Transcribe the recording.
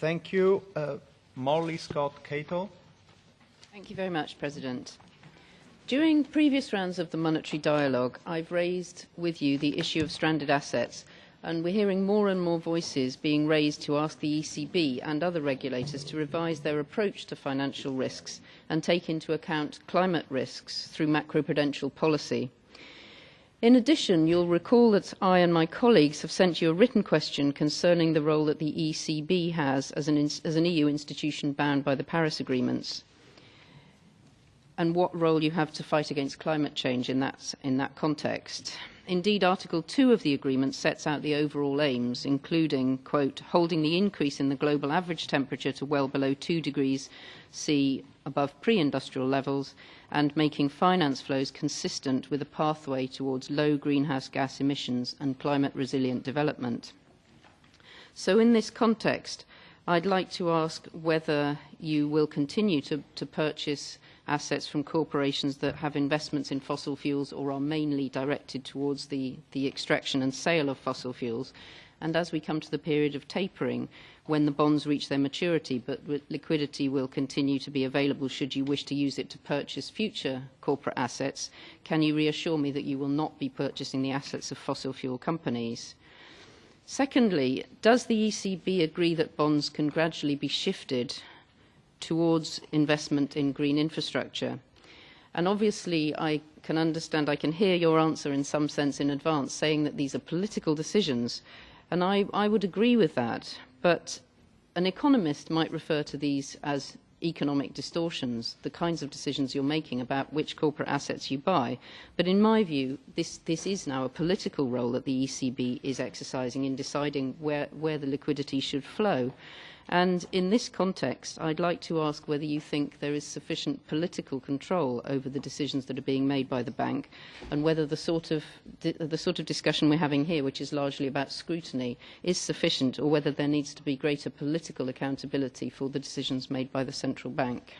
Thank you. Uh, Molly Scott Cato. Thank you very much, President. During previous rounds of the monetary dialogue, I've raised with you the issue of stranded assets, and we're hearing more and more voices being raised to ask the ECB and other regulators to revise their approach to financial risks and take into account climate risks through macroprudential policy. In addition, you'll recall that I and my colleagues have sent you a written question concerning the role that the ECB has as an, as an EU institution bound by the Paris agreements and what role you have to fight against climate change in that, in that context. Indeed, Article 2 of the agreement sets out the overall aims, including, quote, holding the increase in the global average temperature to well below 2 degrees C above pre-industrial levels and making finance flows consistent with a pathway towards low greenhouse gas emissions and climate resilient development. So in this context, I'd like to ask whether you will continue to, to purchase assets from corporations that have investments in fossil fuels or are mainly directed towards the, the extraction and sale of fossil fuels. And as we come to the period of tapering, when the bonds reach their maturity, but liquidity will continue to be available should you wish to use it to purchase future corporate assets, can you reassure me that you will not be purchasing the assets of fossil fuel companies? Secondly, does the ECB agree that bonds can gradually be shifted towards investment in green infrastructure? And obviously, I can understand, I can hear your answer in some sense in advance, saying that these are political decisions. And I, I would agree with that. But an economist might refer to these as economic distortions, the kinds of decisions you're making about which corporate assets you buy. But in my view, this, this is now a political role that the ECB is exercising in deciding where, where the liquidity should flow. And in this context, I'd like to ask whether you think there is sufficient political control over the decisions that are being made by the bank and whether the sort of, the sort of discussion we're having here, which is largely about scrutiny, is sufficient or whether there needs to be greater political accountability for the decisions made by the central bank.